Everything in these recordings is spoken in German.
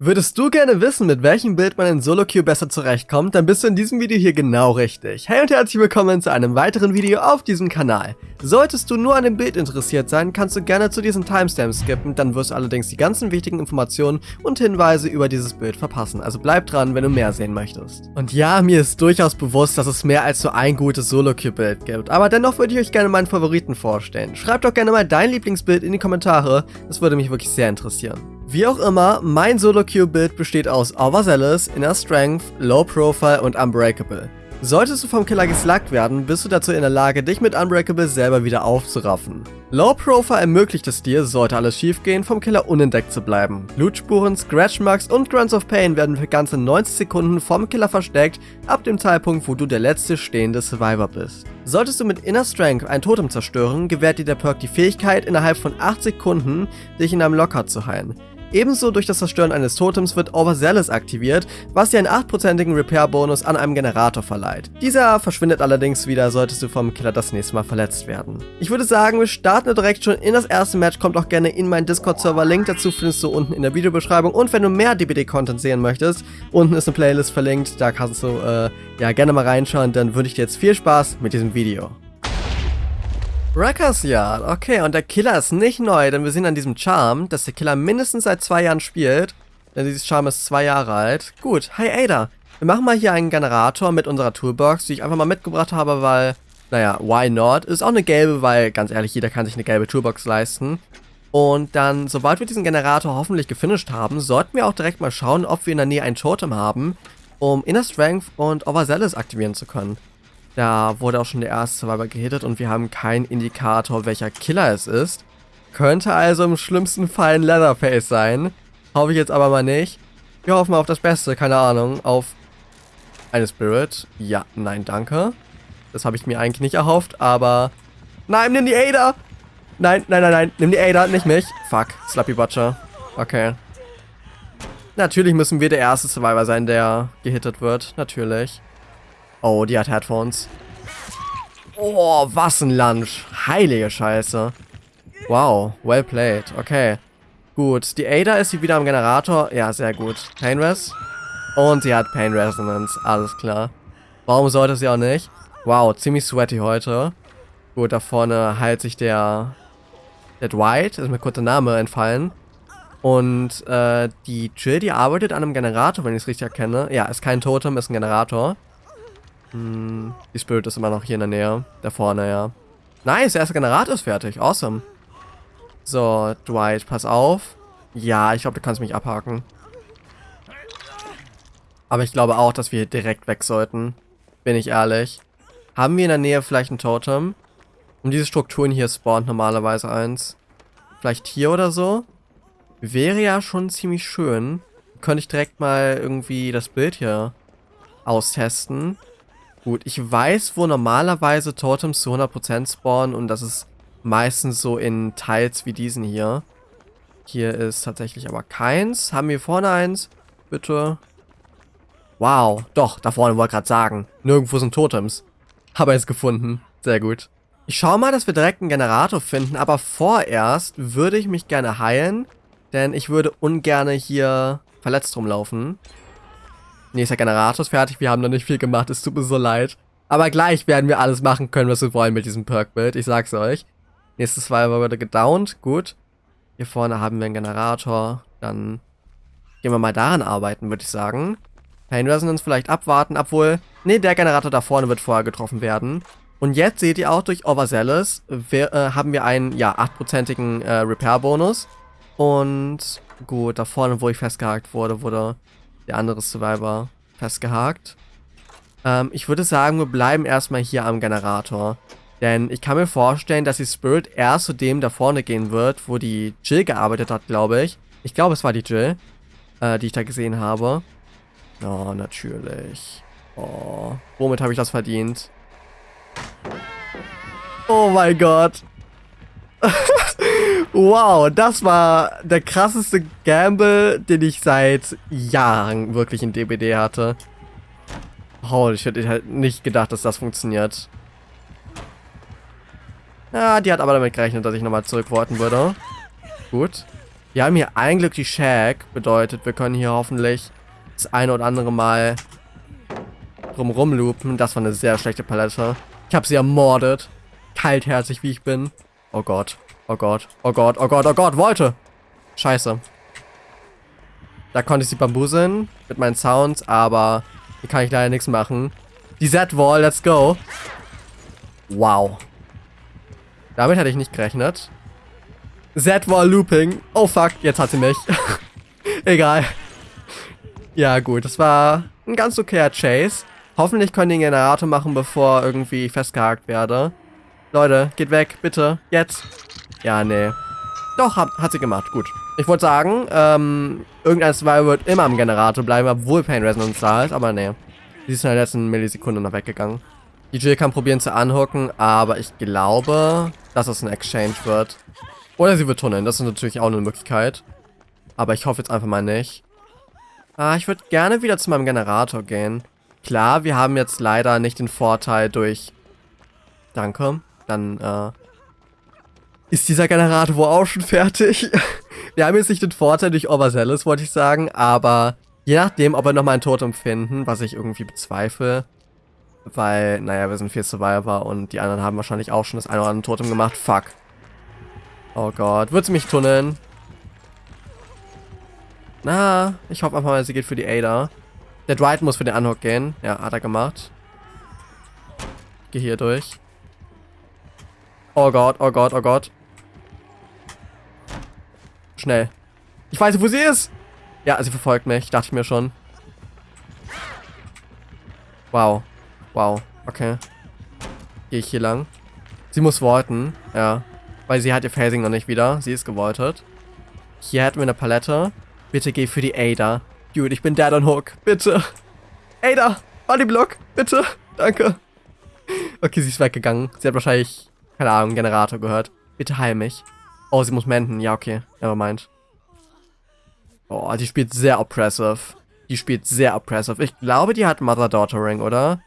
Würdest du gerne wissen, mit welchem Bild man in Solo-Queue besser zurechtkommt, dann bist du in diesem Video hier genau richtig. Hey und herzlich willkommen zu einem weiteren Video auf diesem Kanal. Solltest du nur an dem Bild interessiert sein, kannst du gerne zu diesem Timestamp skippen, dann wirst du allerdings die ganzen wichtigen Informationen und Hinweise über dieses Bild verpassen. Also bleib dran, wenn du mehr sehen möchtest. Und ja, mir ist durchaus bewusst, dass es mehr als nur ein gutes Solo-Queue-Bild gibt, aber dennoch würde ich euch gerne meinen Favoriten vorstellen. Schreib doch gerne mal dein Lieblingsbild in die Kommentare, das würde mich wirklich sehr interessieren. Wie auch immer, mein Solo-Queue-Bild besteht aus Overzealous, Inner Strength, Low Profile und Unbreakable. Solltest du vom Killer geslackt werden, bist du dazu in der Lage, dich mit Unbreakable selber wieder aufzuraffen. Low Profile ermöglicht es dir, sollte alles schiefgehen, vom Killer unentdeckt zu bleiben. Blutspuren, Scratch Marks und Grunts of Pain werden für ganze 90 Sekunden vom Killer versteckt, ab dem Zeitpunkt, wo du der letzte stehende Survivor bist. Solltest du mit Inner Strength ein Totem zerstören, gewährt dir der Perk die Fähigkeit, innerhalb von 8 Sekunden dich in einem Lockout zu heilen. Ebenso durch das Zerstören eines Totems wird Overzealous aktiviert, was dir einen 8%igen Repair-Bonus an einem Generator verleiht. Dieser verschwindet allerdings wieder, solltest du vom Killer das nächste Mal verletzt werden. Ich würde sagen, wir starten direkt schon in das erste Match, kommt auch gerne in meinen Discord-Server, Link dazu findest du unten in der Videobeschreibung und wenn du mehr DBD-Content sehen möchtest, unten ist eine Playlist verlinkt, da kannst du äh, ja gerne mal reinschauen, dann würde ich dir jetzt viel Spaß mit diesem Video. Wreckers Yard, okay, und der Killer ist nicht neu, denn wir sehen an diesem Charm, dass der Killer mindestens seit zwei Jahren spielt. Denn dieses Charm ist zwei Jahre alt. Gut, hi Ada. Wir machen mal hier einen Generator mit unserer Toolbox, die ich einfach mal mitgebracht habe, weil, naja, why not? Ist auch eine gelbe, weil, ganz ehrlich, jeder kann sich eine gelbe Toolbox leisten. Und dann, sobald wir diesen Generator hoffentlich gefinisht haben, sollten wir auch direkt mal schauen, ob wir in der Nähe ein Totem haben, um Inner Strength und Overzealous aktivieren zu können. Da wurde auch schon der erste Survivor gehittet und wir haben keinen Indikator, welcher Killer es ist. Könnte also im schlimmsten Fall ein Leatherface sein. Hoffe ich jetzt aber mal nicht. Wir hoffen auf das Beste, keine Ahnung. Auf eine Spirit. Ja, nein, danke. Das habe ich mir eigentlich nicht erhofft, aber... Nein, nimm die Ada! Nein, nein, nein, nein, nimm die Ada, nicht mich. Fuck, Slappy Butcher. Okay. Natürlich müssen wir der erste Survivor sein, der gehittet wird. Natürlich. Oh, die hat Headphones. Oh, was ein Lunch. Heilige Scheiße. Wow, well played. Okay. Gut, die Ada ist sie wieder am Generator. Ja, sehr gut. Pain Res. Und sie hat Pain Resonance. Alles klar. Warum sollte sie auch nicht? Wow, ziemlich sweaty heute. Gut, da vorne heilt sich der... Der Dwight. Ist mir kurz der Name entfallen. Und äh, die Jill, die arbeitet an einem Generator, wenn ich es richtig erkenne. Ja, ist kein Totem, ist ein Generator. Hm, die Spirit ist immer noch hier in der Nähe. Da vorne, ja. Nice, der erste Generator ist fertig. Awesome. So, Dwight, pass auf. Ja, ich glaube, du kannst mich abhaken. Aber ich glaube auch, dass wir direkt weg sollten. Bin ich ehrlich. Haben wir in der Nähe vielleicht ein Totem? Um diese Strukturen hier spawnt normalerweise eins. Vielleicht hier oder so? Wäre ja schon ziemlich schön. Könnte ich direkt mal irgendwie das Bild hier austesten. Gut, ich weiß, wo normalerweise Totems zu 100% spawnen und das ist meistens so in Teils wie diesen hier. Hier ist tatsächlich aber keins. Haben wir vorne eins? Bitte. Wow, doch, da vorne wollte ich gerade sagen. Nirgendwo sind Totems. Habe es gefunden. Sehr gut. Ich schaue mal, dass wir direkt einen Generator finden, aber vorerst würde ich mich gerne heilen, denn ich würde ungern hier verletzt rumlaufen. Nächster Generator ist fertig. Wir haben noch nicht viel gemacht. Es tut mir so leid. Aber gleich werden wir alles machen können, was wir wollen mit diesem Perk-Bild. Ich sag's euch. Nächstes Survivor wurde gedownt. Gut. Hier vorne haben wir einen Generator. Dann gehen wir mal daran arbeiten, würde ich sagen. Pain Resonance vielleicht abwarten, obwohl... Ne, der Generator da vorne wird vorher getroffen werden. Und jetzt seht ihr auch durch Overzealous wir, äh, haben wir einen, ja, 8%igen äh, Repair-Bonus. Und gut, da vorne, wo ich festgehakt wurde, wurde der andere Survivor festgehakt. Ähm, ich würde sagen, wir bleiben erstmal hier am Generator. Denn ich kann mir vorstellen, dass die Spirit erst zu dem da vorne gehen wird, wo die Jill gearbeitet hat, glaube ich. Ich glaube, es war die Jill, äh, die ich da gesehen habe. Oh, natürlich. Oh, womit habe ich das verdient? Oh mein Gott. wow, das war der krasseste Gamble, den ich seit Jahren wirklich in DBD hatte. Shit, ich hätte nicht gedacht, dass das funktioniert. Ja, die hat aber damit gerechnet, dass ich nochmal zurückworten würde. Gut. Wir haben hier ein Glück die Shack. Bedeutet, wir können hier hoffentlich das eine oder andere Mal drumrum loopen. Das war eine sehr schlechte Palette. Ich habe sie ermordet. Kaltherzig, wie ich bin. Oh Gott. Oh Gott. Oh Gott. Oh Gott. Oh Gott. Wollte. Scheiße. Da konnte ich sie bambuseln mit meinen Sounds, aber hier kann ich leider nichts machen. Die Z-Wall, let's go. Wow. Damit hätte ich nicht gerechnet. Z-Wall Looping. Oh fuck, jetzt hat sie mich. Egal. Ja gut, das war ein ganz okayer Chase. Hoffentlich können die einen Generator machen, bevor irgendwie festgehakt werde. Leute, geht weg, bitte. Jetzt. Ja, nee. Doch, hat, hat sie gemacht. Gut. Ich wollte sagen, ähm, irgendein Survivor wird immer am Generator bleiben, obwohl Pain Resonance da ist, aber nee. Sie ist in der letzten Millisekunde noch weggegangen. Die Jill kann probieren zu anhocken, aber ich glaube, dass es ein Exchange wird. Oder sie wird tunneln, das ist natürlich auch eine Möglichkeit. Aber ich hoffe jetzt einfach mal nicht. Ah, ich würde gerne wieder zu meinem Generator gehen. Klar, wir haben jetzt leider nicht den Vorteil durch... Danke. Dann, äh... Ist dieser Generator wohl auch schon fertig? wir haben jetzt nicht den Vorteil durch Overzealous, wollte ich sagen, aber... Je nachdem, ob wir nochmal ein Totem finden, was ich irgendwie bezweifle, weil, naja, wir sind vier Survivor und die anderen haben wahrscheinlich auch schon das eine oder andere Totem gemacht. Fuck. Oh Gott. Wird sie mich tunneln? Na, ich hoffe einfach mal, sie geht für die Ada. Der Dwight muss für den Unhook gehen. Ja, hat er gemacht. Geh hier durch. Oh Gott, oh Gott, oh Gott. Schnell. Ich weiß, wo sie ist. Ja, sie verfolgt mich. Dachte ich mir schon. Wow. Wow, okay. Gehe ich hier lang? Sie muss wolten, ja. Weil sie hat ihr Phasing noch nicht wieder. Sie ist gewoltet. Hier hätten wir eine Palette. Bitte geh für die Ada. Dude, ich bin Dad on Hook. Bitte. Ada, Bodyblock. Bitte. Danke. Okay, sie ist weggegangen. Sie hat wahrscheinlich, keine Ahnung, Generator gehört. Bitte heil mich. Oh, sie muss menden. Ja, okay. Nevermind. Oh, die spielt sehr oppressive. Die spielt sehr oppressive. Ich glaube, die hat Mother-Daughter-Ring, oder?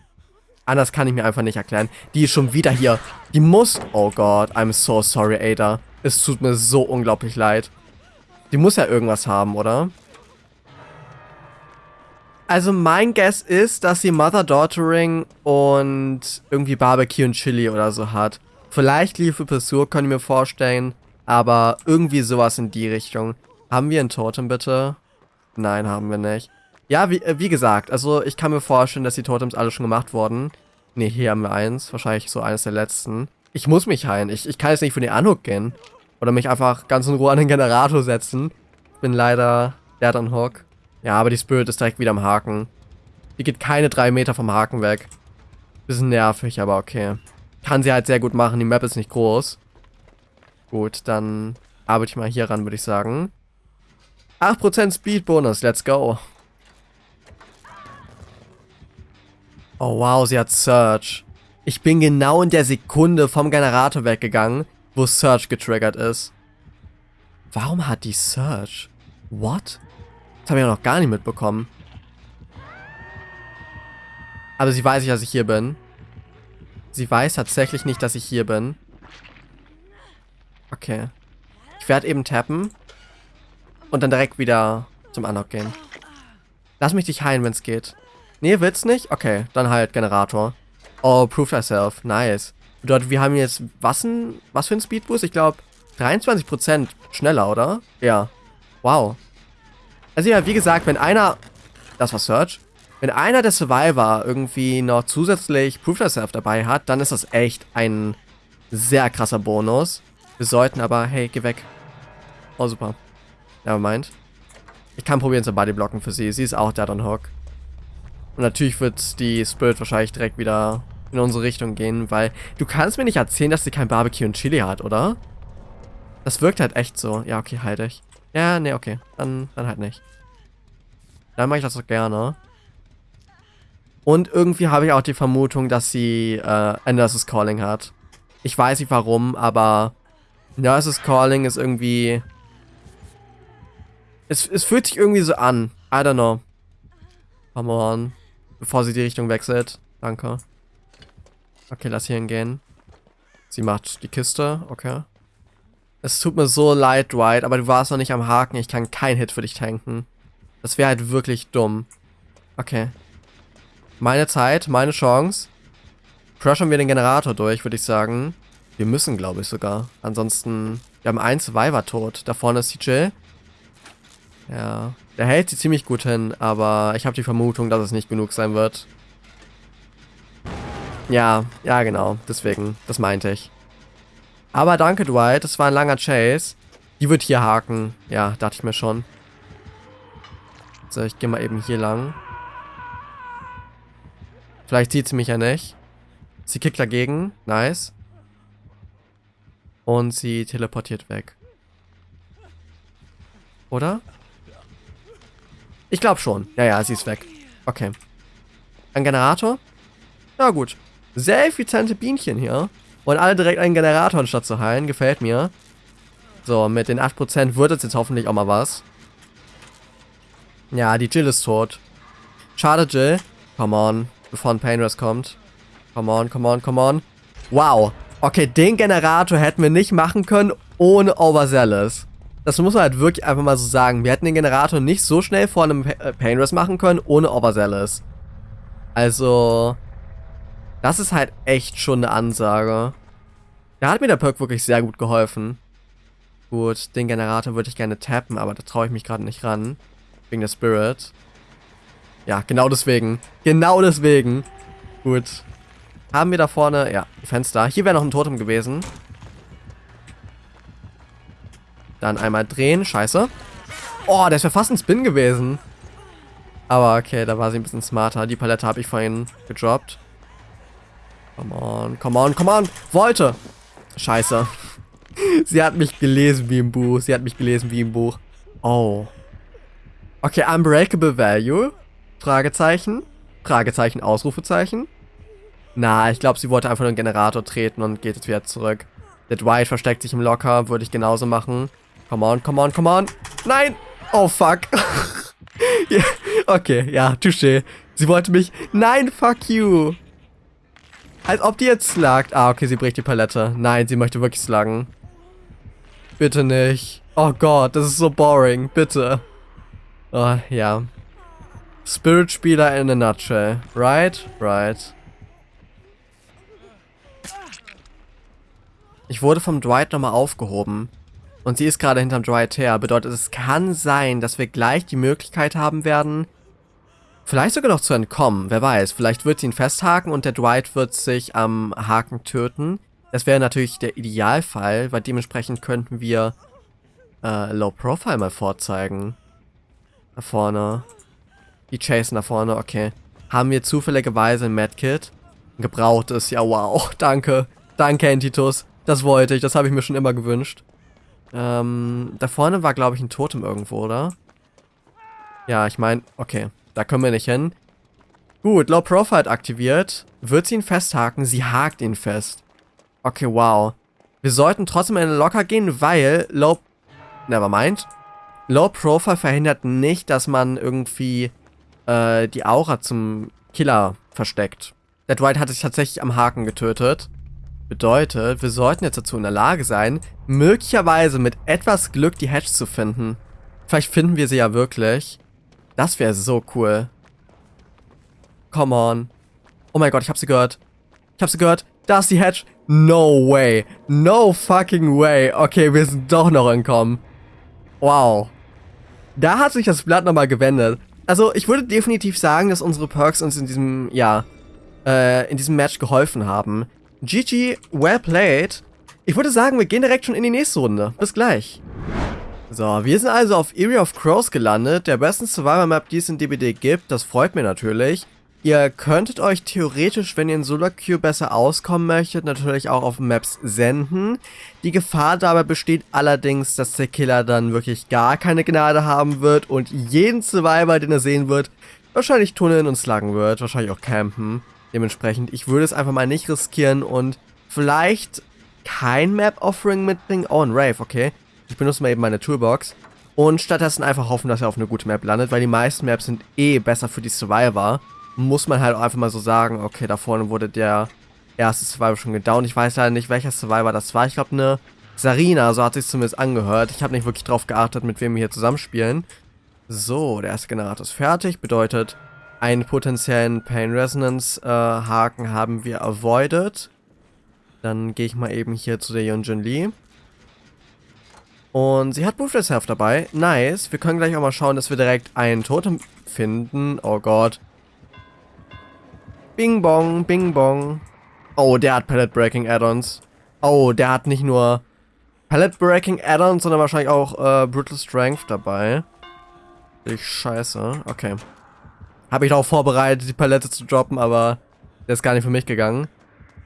Anders kann ich mir einfach nicht erklären. Die ist schon wieder hier. Die muss... Oh Gott, I'm so sorry, Ada. Es tut mir so unglaublich leid. Die muss ja irgendwas haben, oder? Also mein Guess ist, dass sie Mother Daughtering und irgendwie Barbecue und Chili oder so hat. Vielleicht Liebe Pursuit, kann ich mir vorstellen. Aber irgendwie sowas in die Richtung. Haben wir ein Totem bitte? Nein, haben wir nicht. Ja, wie, äh, wie gesagt, also ich kann mir vorstellen, dass die Totems alle schon gemacht wurden. Ne, hier haben wir eins. Wahrscheinlich so eines der letzten. Ich muss mich heilen. Ich, ich kann jetzt nicht für den Anhook gehen. Oder mich einfach ganz in Ruhe an den Generator setzen. Bin leider Dead on Hook. Ja, aber die Spirit ist direkt wieder am Haken. Die geht keine drei Meter vom Haken weg. Bisschen nervig, aber okay. Kann sie halt sehr gut machen. Die Map ist nicht groß. Gut, dann arbeite ich mal hier ran, würde ich sagen. 8% Speed Bonus, let's go. Oh wow, sie hat Search. Ich bin genau in der Sekunde vom Generator weggegangen, wo Search getriggert ist. Warum hat die Search? What? Das habe ich ja noch gar nicht mitbekommen. Aber sie weiß nicht, dass ich hier bin. Sie weiß tatsächlich nicht, dass ich hier bin. Okay. Ich werde eben tappen. Und dann direkt wieder zum Unlock gehen. Lass mich dich heilen, wenn es geht. Nee, willst nicht? Okay, dann halt Generator. Oh, prove thyself. Nice. Bedeutet, wir haben jetzt was, ein, was für ein Speedboost? Ich glaube, 23% schneller, oder? Ja. Wow. Also ja, wie gesagt, wenn einer... Das war Search. Wenn einer der Survivor irgendwie noch zusätzlich Proof Thyself dabei hat, dann ist das echt ein sehr krasser Bonus. Wir sollten aber... Hey, geh weg. Oh, super. Nevermind. Ich kann probieren zu Bodyblocken für sie. Sie ist auch Dead on Hook. Und natürlich wird die Spirit wahrscheinlich direkt wieder in unsere Richtung gehen, weil du kannst mir nicht erzählen, dass sie kein Barbecue und Chili hat, oder? Das wirkt halt echt so. Ja, okay, halt ich. Ja, nee, okay. Dann, dann halt nicht. Dann mache ich das doch gerne. Und irgendwie habe ich auch die Vermutung, dass sie äh, Endless Calling hat. Ich weiß nicht warum, aber Nurses Calling ist irgendwie... Es, es fühlt sich irgendwie so an. I don't know. Come on. Bevor sie die Richtung wechselt. Danke. Okay, lass hier hingehen. Sie macht die Kiste. Okay. Es tut mir so leid, Dwight, aber du warst noch nicht am Haken. Ich kann keinen Hit für dich tanken. Das wäre halt wirklich dumm. Okay. Meine Zeit, meine Chance. Crushen wir den Generator durch, würde ich sagen. Wir müssen, glaube ich, sogar. Ansonsten, wir haben einen Survivor tot. Da vorne ist Jill. Ja, der hält sie ziemlich gut hin, aber ich habe die Vermutung, dass es nicht genug sein wird. Ja, ja genau, deswegen, das meinte ich. Aber danke, Dwight, das war ein langer Chase. Die wird hier haken. Ja, dachte ich mir schon. So, ich gehe mal eben hier lang. Vielleicht sieht sie mich ja nicht. Sie kickt dagegen. Nice. Und sie teleportiert weg. Oder? Ich glaube schon. Ja, ja, sie ist weg. Okay. Ein Generator? Na gut. Sehr effiziente Bienchen hier. Und alle direkt einen Generator anstatt zu heilen. Gefällt mir. So, mit den 8% wird es jetzt hoffentlich auch mal was. Ja, die Jill ist tot. Schade, Jill. Come on. Bevor ein Painrest kommt. Come on, come on, come on. Wow. Okay, den Generator hätten wir nicht machen können ohne Overzealous. Das muss man halt wirklich einfach mal so sagen. Wir hätten den Generator nicht so schnell vor einem äh, Painrest machen können ohne Overzealous. Also... Das ist halt echt schon eine Ansage. Da hat mir der Perk wirklich sehr gut geholfen. Gut, den Generator würde ich gerne tappen, aber da traue ich mich gerade nicht ran. Wegen der Spirit. Ja, genau deswegen. Genau deswegen. Gut. Haben wir da vorne, ja, Fenster. Hier wäre noch ein Totem gewesen. Dann einmal drehen, scheiße. Oh, das wäre fast ein Spin gewesen. Aber okay, da war sie ein bisschen smarter. Die Palette habe ich vorhin gedroppt. Come on, come on, come on. Wollte. Scheiße. Sie hat mich gelesen wie im Buch. Sie hat mich gelesen wie im Buch. Oh. Okay, Unbreakable Value. Fragezeichen. Fragezeichen, Ausrufezeichen. Na, ich glaube, sie wollte einfach nur einen Generator treten und geht jetzt wieder zurück. Der Dwight versteckt sich im Locker. Würde ich genauso machen. Come on, come on, come on. Nein! Oh, fuck. yeah. Okay, ja, touché. Sie wollte mich... Nein, fuck you. Als ob die jetzt slagt. Ah, okay, sie bricht die Palette. Nein, sie möchte wirklich sluggen. Bitte nicht. Oh Gott, das ist so boring. Bitte. Oh, ja. Spirit-Spieler in a nutshell. Right? Right. Ich wurde vom Dwight nochmal aufgehoben. Und sie ist gerade hinterm Dwight her. Bedeutet, es kann sein, dass wir gleich die Möglichkeit haben werden, Vielleicht sogar noch zu entkommen, wer weiß. Vielleicht wird sie ihn festhaken und der Dwight wird sich am Haken töten. Das wäre natürlich der Idealfall, weil dementsprechend könnten wir äh, Low Profile mal vorzeigen. Da vorne. Die Chasen da vorne, okay. Haben wir zufälligerweise ein Medkit? Gebrauchtes, ja wow, danke. Danke, Entitus. Das wollte ich, das habe ich mir schon immer gewünscht. Ähm, da vorne war, glaube ich, ein Totem irgendwo, oder? Ja, ich meine, okay. Da können wir nicht hin. Gut, Low Profile aktiviert. Wird sie ihn festhaken? Sie hakt ihn fest. Okay, wow. Wir sollten trotzdem in den Locker gehen, weil Low... Nevermind. Low Profile verhindert nicht, dass man irgendwie äh, die Aura zum Killer versteckt. Der Dwight hat sich tatsächlich am Haken getötet. Bedeutet, wir sollten jetzt dazu in der Lage sein, möglicherweise mit etwas Glück die Hedge zu finden. Vielleicht finden wir sie ja wirklich. Das wäre so cool. Come on. Oh mein Gott, ich hab sie gehört. Ich hab sie gehört. Da ist die Hedge. No way. No fucking way. Okay, wir sind doch noch entkommen. Wow. Da hat sich das Blatt nochmal gewendet. Also, ich würde definitiv sagen, dass unsere Perks uns in diesem, ja, äh, in diesem Match geholfen haben. GG, well played. Ich würde sagen, wir gehen direkt schon in die nächste Runde. Bis gleich. So, wir sind also auf Area of Crows gelandet, der besten Survivor-Map, die es in DBD gibt. Das freut mir natürlich. Ihr könntet euch theoretisch, wenn ihr in Solar Queue besser auskommen möchtet, natürlich auch auf Maps senden. Die Gefahr dabei besteht allerdings, dass der Killer dann wirklich gar keine Gnade haben wird und jeden Survivor, den er sehen wird, wahrscheinlich tunneln und sluggen wird, wahrscheinlich auch campen. Dementsprechend, ich würde es einfach mal nicht riskieren und vielleicht kein Map-Offering mitbringen. Oh, ein Rave, okay. Ich benutze mal eben meine Toolbox. Und stattdessen einfach hoffen, dass er auf eine gute Map landet, weil die meisten Maps sind eh besser für die Survivor. Muss man halt einfach mal so sagen, okay, da vorne wurde der erste Survivor schon gedownt. Ich weiß leider nicht, welcher Survivor das war. Ich glaube, eine Sarina, so hat sich zumindest angehört. Ich habe nicht wirklich drauf geachtet, mit wem wir hier zusammenspielen. So, der erste Generator ist fertig. Bedeutet, einen potenziellen Pain Resonance äh, Haken haben wir avoided. Dann gehe ich mal eben hier zu der Yunjin Lee. Und sie hat Ruthless Health dabei. Nice. Wir können gleich auch mal schauen, dass wir direkt einen Totem finden. Oh Gott. Bing Bong, Bing Bong. Oh, der hat Palette Breaking Add-ons. Oh, der hat nicht nur Palette Breaking Add-ons, sondern wahrscheinlich auch äh, Brutal Strength dabei. Ich scheiße. Okay. Habe ich darauf vorbereitet, die Palette zu droppen, aber der ist gar nicht für mich gegangen.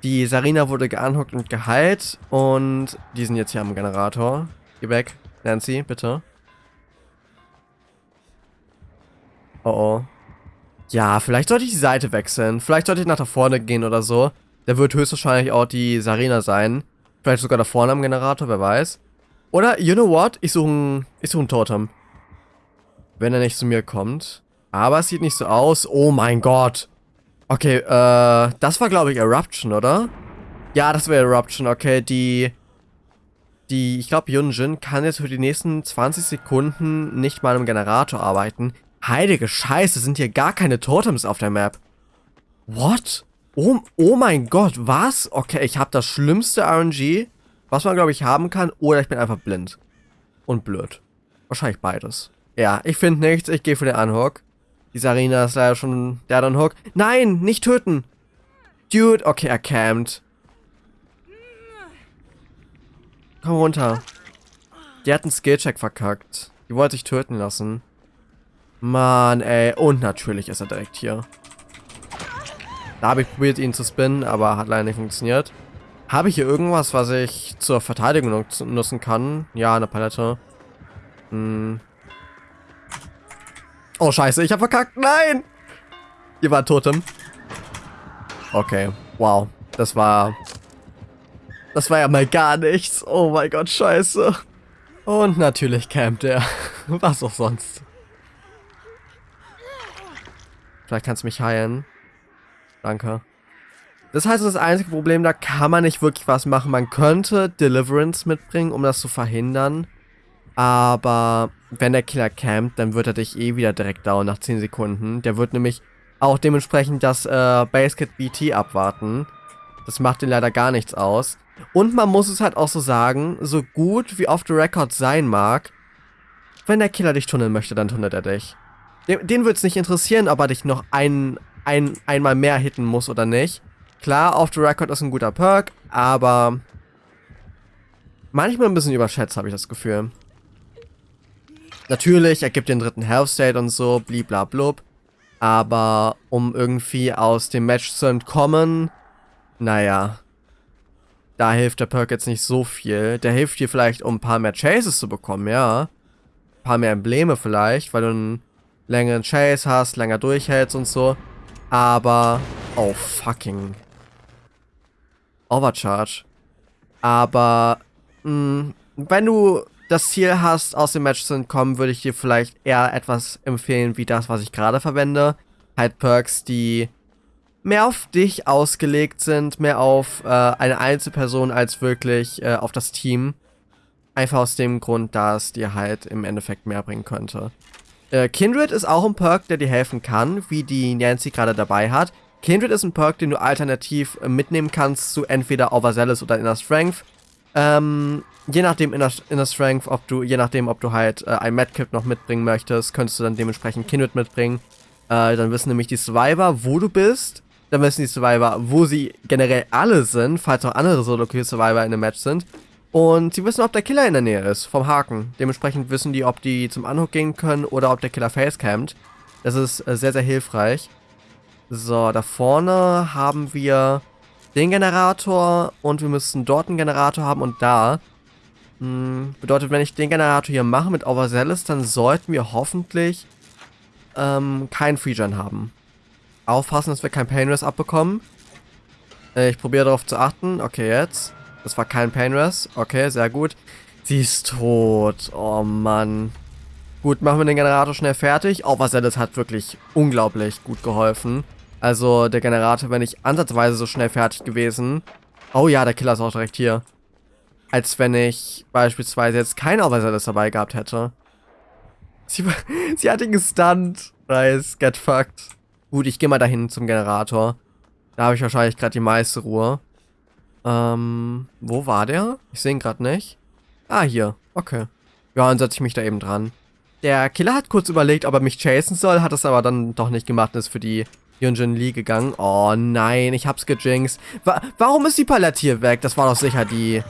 Die Sarina wurde geanhockt und geheilt und die sind jetzt hier am Generator. Geh weg. Nancy, bitte. Oh oh. Ja, vielleicht sollte ich die Seite wechseln. Vielleicht sollte ich nach da vorne gehen oder so. Der wird höchstwahrscheinlich auch die Sarina sein. Vielleicht sogar da vorne am Generator, wer weiß. Oder, you know what? Ich suche ein, ich suche ein Totem. Wenn er nicht zu mir kommt. Aber es sieht nicht so aus. Oh mein Gott. Okay, äh, das war glaube ich Eruption, oder? Ja, das wäre Eruption. Okay, die, die, ich glaube Yunjin kann jetzt für die nächsten 20 Sekunden nicht mal im Generator arbeiten. Heilige Scheiße, sind hier gar keine Totems auf der Map. What? Oh, oh mein Gott, was? Okay, ich habe das schlimmste RNG, was man, glaube ich, haben kann. Oder ich bin einfach blind. Und blöd. Wahrscheinlich beides. Ja, ich finde nichts. Ich gehe für den Unhook. Die Sarina ist leider schon der Unhook. Nein, nicht töten. Dude, okay, er campt. Komm runter. Die hat einen Skillcheck verkackt. Die wollte sich töten lassen. Mann, ey. Und natürlich ist er direkt hier. Da habe ich probiert, ihn zu spinnen, aber hat leider nicht funktioniert. Habe ich hier irgendwas, was ich zur Verteidigung nutzen kann? Ja, eine Palette. Hm. Oh, scheiße, ich habe verkackt. Nein! Hier war Totem. Okay, wow. Das war... Das war ja mal gar nichts. Oh mein Gott, scheiße. Und natürlich campt er. Was auch sonst. Vielleicht kannst du mich heilen. Danke. Das heißt, das einzige Problem, da kann man nicht wirklich was machen. Man könnte Deliverance mitbringen, um das zu verhindern. Aber wenn der Killer campt, dann wird er dich eh wieder direkt down nach 10 Sekunden. Der wird nämlich auch dementsprechend das äh, Basket BT abwarten. Das macht ihn leider gar nichts aus. Und man muss es halt auch so sagen, so gut wie off the record sein mag, wenn der Killer dich tunneln möchte, dann tunnelt er dich. Den, den wird es nicht interessieren, ob er dich noch ein, ein, einmal mehr hitten muss oder nicht. Klar, off the record ist ein guter Perk, aber manchmal ein bisschen überschätzt, habe ich das Gefühl. Natürlich, er gibt den dritten Health State und so, bliblablub. Aber um irgendwie aus dem Match zu entkommen, naja, da hilft der Perk jetzt nicht so viel. Der hilft dir vielleicht, um ein paar mehr Chases zu bekommen, ja. Ein paar mehr Embleme vielleicht, weil du einen längeren Chase hast, länger durchhältst und so. Aber, oh fucking. Overcharge. Aber, mh, mm, wenn du das Ziel hast, aus dem Match zu entkommen, würde ich dir vielleicht eher etwas empfehlen, wie das, was ich gerade verwende. Halt Perks, die mehr auf dich ausgelegt sind, mehr auf äh, eine Einzelperson als wirklich äh, auf das Team. Einfach aus dem Grund, dass dir halt im Endeffekt mehr bringen könnte. Äh, Kindred ist auch ein Perk, der dir helfen kann, wie die Nancy gerade dabei hat. Kindred ist ein Perk, den du alternativ äh, mitnehmen kannst zu entweder Overzealous oder Inner Strength. Ähm, je nachdem Inner, Inner Strength, ob du, je nachdem, ob du halt äh, ein Medkit noch mitbringen möchtest, könntest du dann dementsprechend Kindred mitbringen. Äh, dann wissen nämlich die Survivor, wo du bist. Dann wissen die Survivor, wo sie generell alle sind, falls auch andere Solo-Kill-Survivor in einem Match sind. Und sie wissen, ob der Killer in der Nähe ist, vom Haken. Dementsprechend wissen die, ob die zum Unhook gehen können oder ob der Killer facecampt. Das ist äh, sehr, sehr hilfreich. So, da vorne haben wir den Generator und wir müssen dort einen Generator haben und da. Hm, bedeutet, wenn ich den Generator hier mache mit Overzealous, dann sollten wir hoffentlich ähm, keinen Freegen haben. Aufpassen, dass wir kein Painrest abbekommen. Äh, ich probiere darauf zu achten. Okay, jetzt. Das war kein Painrest. Okay, sehr gut. Sie ist tot. Oh Mann. Gut, machen wir den Generator schnell fertig. Overzealous hat wirklich unglaublich gut geholfen. Also der Generator wäre nicht ansatzweise so schnell fertig gewesen. Oh ja, der Killer ist auch direkt hier. als wenn ich beispielsweise jetzt kein Overzealous dabei gehabt hätte. Sie, sie hat ihn gestunt. Nice, get fucked. Gut, ich gehe mal dahin zum Generator. Da habe ich wahrscheinlich gerade die meiste Ruhe. Ähm, wo war der? Ich sehe ihn gerade nicht. Ah, hier. Okay. Ja, dann setze ich mich da eben dran. Der Killer hat kurz überlegt, ob er mich chasen soll, hat es aber dann doch nicht gemacht und ist für die Yunjin Lee gegangen. Oh nein, ich hab's gejinxt. Wa warum ist die Palette hier weg? Das war doch sicher die...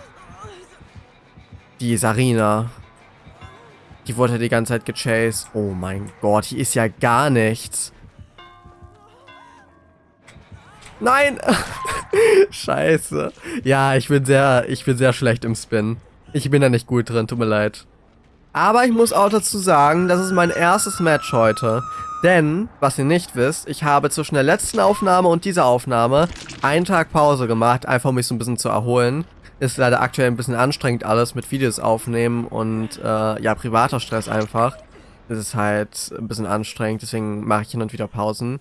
Die Sarina. Die wurde die ganze Zeit gechased. Oh mein Gott, hier ist ja gar nichts. Nein! Scheiße. Ja, ich bin sehr, ich bin sehr schlecht im Spin. Ich bin da nicht gut drin, tut mir leid. Aber ich muss auch dazu sagen, das ist mein erstes Match heute. Denn, was ihr nicht wisst, ich habe zwischen der letzten Aufnahme und dieser Aufnahme einen Tag Pause gemacht, einfach um mich so ein bisschen zu erholen. Ist leider aktuell ein bisschen anstrengend alles mit Videos aufnehmen und äh, ja, privater Stress einfach. Das ist halt ein bisschen anstrengend, deswegen mache ich hin und wieder Pausen.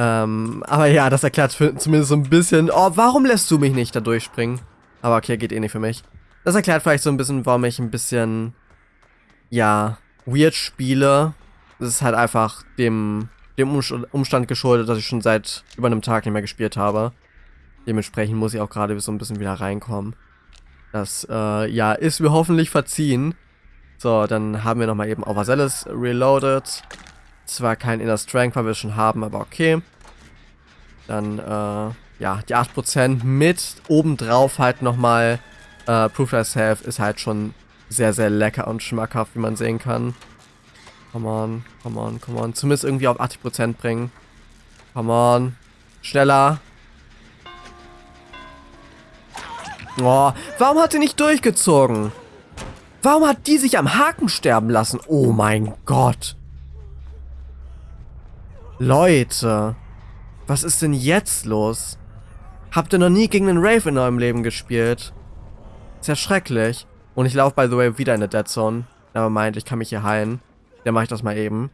Ähm, aber ja, das erklärt zumindest so ein bisschen, oh, warum lässt du mich nicht da durchspringen? Aber okay, geht eh nicht für mich. Das erklärt vielleicht so ein bisschen, warum ich ein bisschen ja, weird spiele. Das ist halt einfach dem, dem Umstand geschuldet, dass ich schon seit über einem Tag nicht mehr gespielt habe. Dementsprechend muss ich auch gerade so ein bisschen wieder reinkommen. Das, äh, ja, ist mir hoffentlich verziehen. So, dann haben wir nochmal eben Overzealous reloaded. Zwar kein Inner Strength, weil wir schon haben, aber okay. Dann, äh, ja, die 8% mit obendrauf halt nochmal äh, Proof Thyself ist halt schon sehr, sehr lecker und schmackhaft, wie man sehen kann. Come on, come on, come on. Zumindest irgendwie auf 80% bringen. Come on. Schneller. Oh, warum hat sie nicht durchgezogen? Warum hat die sich am Haken sterben lassen? Oh mein Gott. Leute. Was ist denn jetzt los? Habt ihr noch nie gegen einen Rave in eurem Leben gespielt? Ist ja schrecklich. Und ich laufe, by the way, wieder in der Dead Zone. Aber meint, ich kann mich hier heilen. Dann mache ich das mal eben.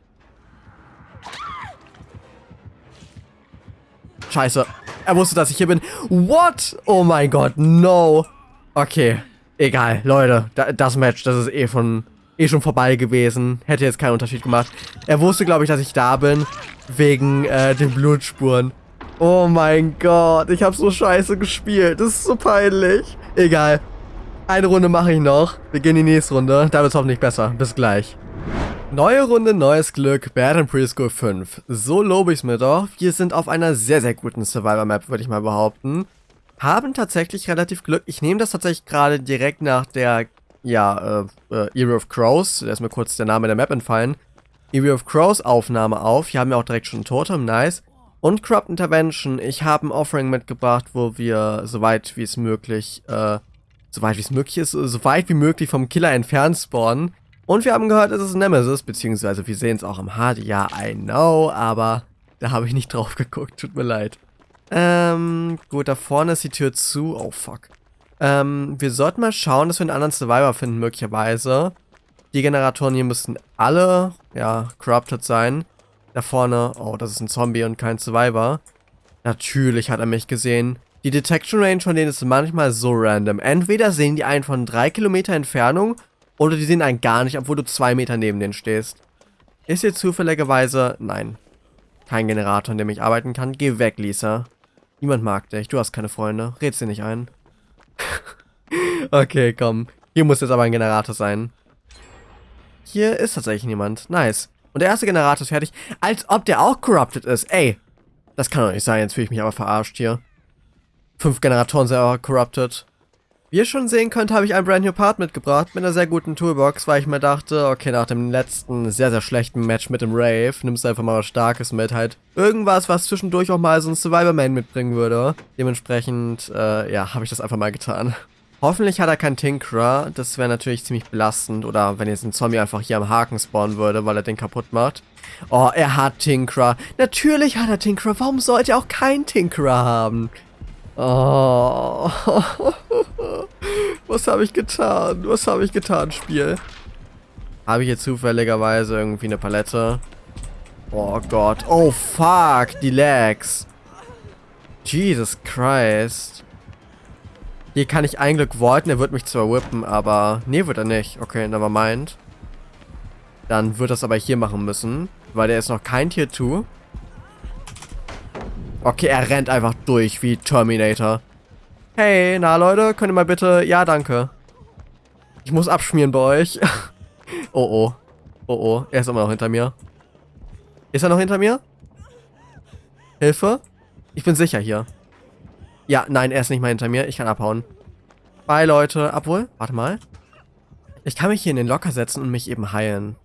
Scheiße. Er wusste, dass ich hier bin. What? Oh mein Gott, no. Okay. Egal, Leute. Das Match, das ist eh von eh schon vorbei gewesen. Hätte jetzt keinen Unterschied gemacht. Er wusste, glaube ich, dass ich da bin. Wegen äh, den Blutspuren. Oh mein Gott, ich habe so scheiße gespielt. Das ist so peinlich. Egal. Eine Runde mache ich noch. Wir gehen in die nächste Runde. Da wird es hoffentlich besser. Bis gleich. Neue Runde, neues Glück. Bad and Preschool 5. So lobe ich es mir doch. Wir sind auf einer sehr, sehr guten Survivor-Map, würde ich mal behaupten. Haben tatsächlich relativ Glück. Ich nehme das tatsächlich gerade direkt nach der, ja, äh, äh, Era of Crows. Da ist mir kurz der Name der Map entfallen. Era of Crows Aufnahme auf. Hier haben wir auch direkt schon ein Totem. Nice. Und Corrupt Intervention. Ich habe ein Offering mitgebracht, wo wir, soweit wie es möglich, äh, soweit wie es möglich ist, so weit wie möglich vom Killer entfernt spawnen. Und wir haben gehört, es ist Nemesis, beziehungsweise wir sehen es auch im HUD. Ja, I know, aber da habe ich nicht drauf geguckt, tut mir leid. Ähm, gut, da vorne ist die Tür zu. Oh, fuck. Ähm, wir sollten mal schauen, dass wir einen anderen Survivor finden, möglicherweise. Die Generatoren hier müssten alle, ja, corrupted sein. Da vorne, oh, das ist ein Zombie und kein Survivor. Natürlich hat er mich gesehen. Die Detection Range von denen ist manchmal so random. Entweder sehen die einen von 3 Kilometer Entfernung oder die sehen einen gar nicht, obwohl du 2 Meter neben denen stehst. Ist hier zufälligerweise... Nein. Kein Generator, an dem ich arbeiten kann. Geh weg, Lisa. Niemand mag dich. Du hast keine Freunde. Red's dir nicht ein. okay, komm. Hier muss jetzt aber ein Generator sein. Hier ist tatsächlich niemand. Nice. Und der erste Generator ist fertig. Als ob der auch corrupted ist. Ey. Das kann doch nicht sein. Jetzt fühle ich mich aber verarscht hier. Fünf Generatoren sind aber corrupted. Wie ihr schon sehen könnt, habe ich ein Brand New Part mitgebracht mit einer sehr guten Toolbox, weil ich mir dachte, okay, nach dem letzten sehr, sehr schlechten Match mit dem Rave, nimmst du einfach mal was Starkes mit, halt irgendwas, was zwischendurch auch mal so ein Survivor-Man mitbringen würde. Dementsprechend, äh, ja, habe ich das einfach mal getan. Hoffentlich hat er keinen Tinkerer, das wäre natürlich ziemlich belastend, oder wenn jetzt ein Zombie einfach hier am Haken spawnen würde, weil er den kaputt macht. Oh, er hat Tinkerer. Natürlich hat er Tinkerer, warum sollte er auch keinen Tinkerer haben? Oh. Was habe ich getan? Was habe ich getan, Spiel? Habe ich jetzt zufälligerweise irgendwie eine Palette? Oh Gott. Oh fuck, die Lags. Jesus Christ. Hier kann ich ein Glück voiten, er wird mich zwar whippen, aber... Nee, wird er nicht. Okay, never mind. Dann wird das aber hier machen müssen, weil der ist noch kein Tier 2. Okay, er rennt einfach durch wie Terminator. Hey, na Leute, könnt ihr mal bitte... Ja, danke. Ich muss abschmieren bei euch. oh, oh. Oh, oh. Er ist immer noch hinter mir. Ist er noch hinter mir? Hilfe? Ich bin sicher hier. Ja, nein, er ist nicht mal hinter mir. Ich kann abhauen. Bye, Leute. Obwohl, warte mal. Ich kann mich hier in den Locker setzen und mich eben heilen.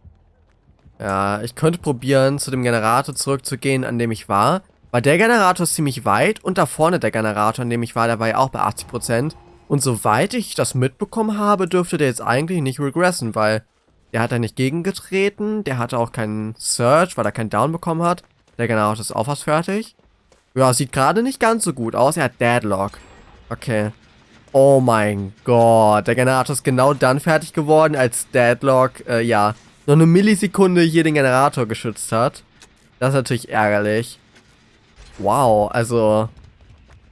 Ja, ich könnte probieren, zu dem Generator zurückzugehen, an dem ich war. Weil der Generator ist ziemlich weit und da vorne der Generator, an dem ich war, der war ja auch bei 80%. Und soweit ich das mitbekommen habe, dürfte der jetzt eigentlich nicht regressen, weil der hat da nicht gegengetreten, der hatte auch keinen Search, weil er keinen Down bekommen hat. Der Generator ist auch fast fertig. Ja, sieht gerade nicht ganz so gut aus. Er hat Deadlock. Okay. Oh mein Gott. Der Generator ist genau dann fertig geworden, als Deadlock, äh, ja, noch eine Millisekunde hier den Generator geschützt hat. Das ist natürlich ärgerlich. Wow, also...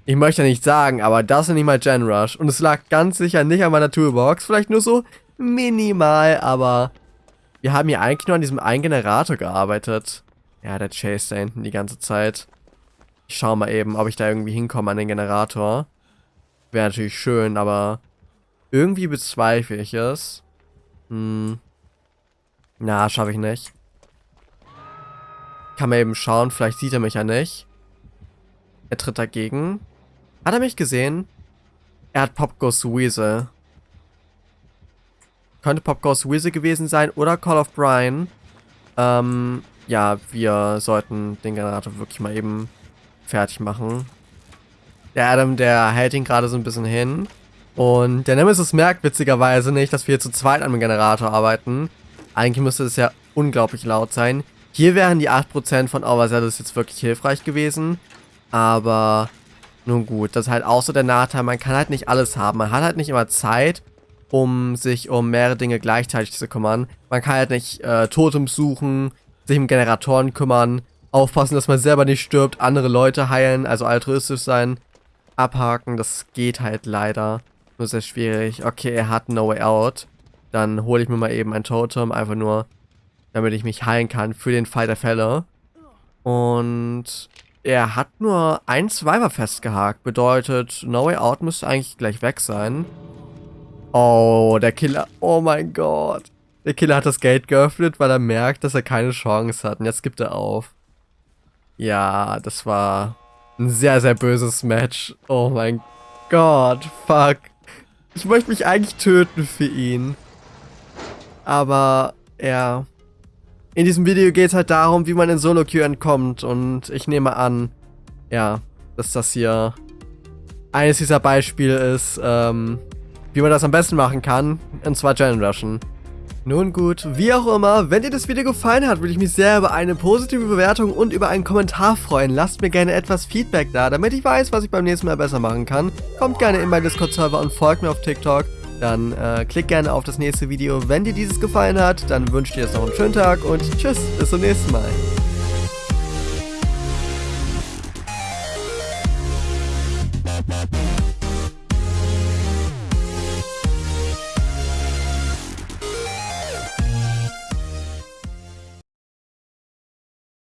Ich möchte nicht sagen, aber das ist nicht mal Gen Rush. Und es lag ganz sicher nicht an meiner Toolbox. Vielleicht nur so minimal, aber... Wir haben hier eigentlich nur an diesem einen Generator gearbeitet. Ja, der Chase da hinten die ganze Zeit. Ich schau mal eben, ob ich da irgendwie hinkomme an den Generator. Wäre natürlich schön, aber irgendwie bezweifle ich es. Hm. Na, schaffe ich nicht. Kann man eben schauen, vielleicht sieht er mich ja nicht. Er tritt dagegen. Hat er mich gesehen? Er hat Pop Ghost Weasel. Könnte Pop Ghost Weasel gewesen sein oder Call of Brian. Ähm, ja, wir sollten den Generator wirklich mal eben fertig machen. Der Adam, der hält ihn gerade so ein bisschen hin. Und der Nemesis merkt witzigerweise nicht, dass wir hier zu zweit an dem Generator arbeiten. Eigentlich müsste es ja unglaublich laut sein. Hier wären die 8% von Overzealous jetzt wirklich hilfreich gewesen. Aber nun gut, das ist halt auch so der Nachteil. Man kann halt nicht alles haben. Man hat halt nicht immer Zeit, um sich um mehrere Dinge gleichzeitig zu kümmern. Man kann halt nicht äh, Totems suchen, sich um Generatoren kümmern, aufpassen, dass man selber nicht stirbt, andere Leute heilen, also altruistisch sein, abhaken. Das geht halt leider. Nur sehr schwierig. Okay, er hat No Way Out. Dann hole ich mir mal eben ein Totem, einfach nur, damit ich mich heilen kann für den Fall der Fälle. Und er hat nur ein Survivor festgehakt. Bedeutet, No Way Out müsste eigentlich gleich weg sein. Oh, der Killer. Oh mein Gott. Der Killer hat das Gate geöffnet, weil er merkt, dass er keine Chance hat. Und jetzt gibt er auf. Ja, das war ein sehr, sehr böses Match. Oh mein Gott, fuck. Ich möchte mich eigentlich töten für ihn. Aber, ja. In diesem Video geht es halt darum, wie man in Solo-Queue entkommt. Und ich nehme an, ja, dass das hier eines dieser Beispiele ist, ähm, wie man das am besten machen kann. Und zwar Gen Rushen. Nun gut, wie auch immer, wenn dir das Video gefallen hat, würde ich mich sehr über eine positive Bewertung und über einen Kommentar freuen. Lasst mir gerne etwas Feedback da, damit ich weiß, was ich beim nächsten Mal besser machen kann. Kommt gerne in meinen Discord-Server und folgt mir auf TikTok. Dann äh, klick gerne auf das nächste Video. Wenn dir dieses gefallen hat, dann wünsche ich dir jetzt noch einen schönen Tag und tschüss, bis zum nächsten Mal.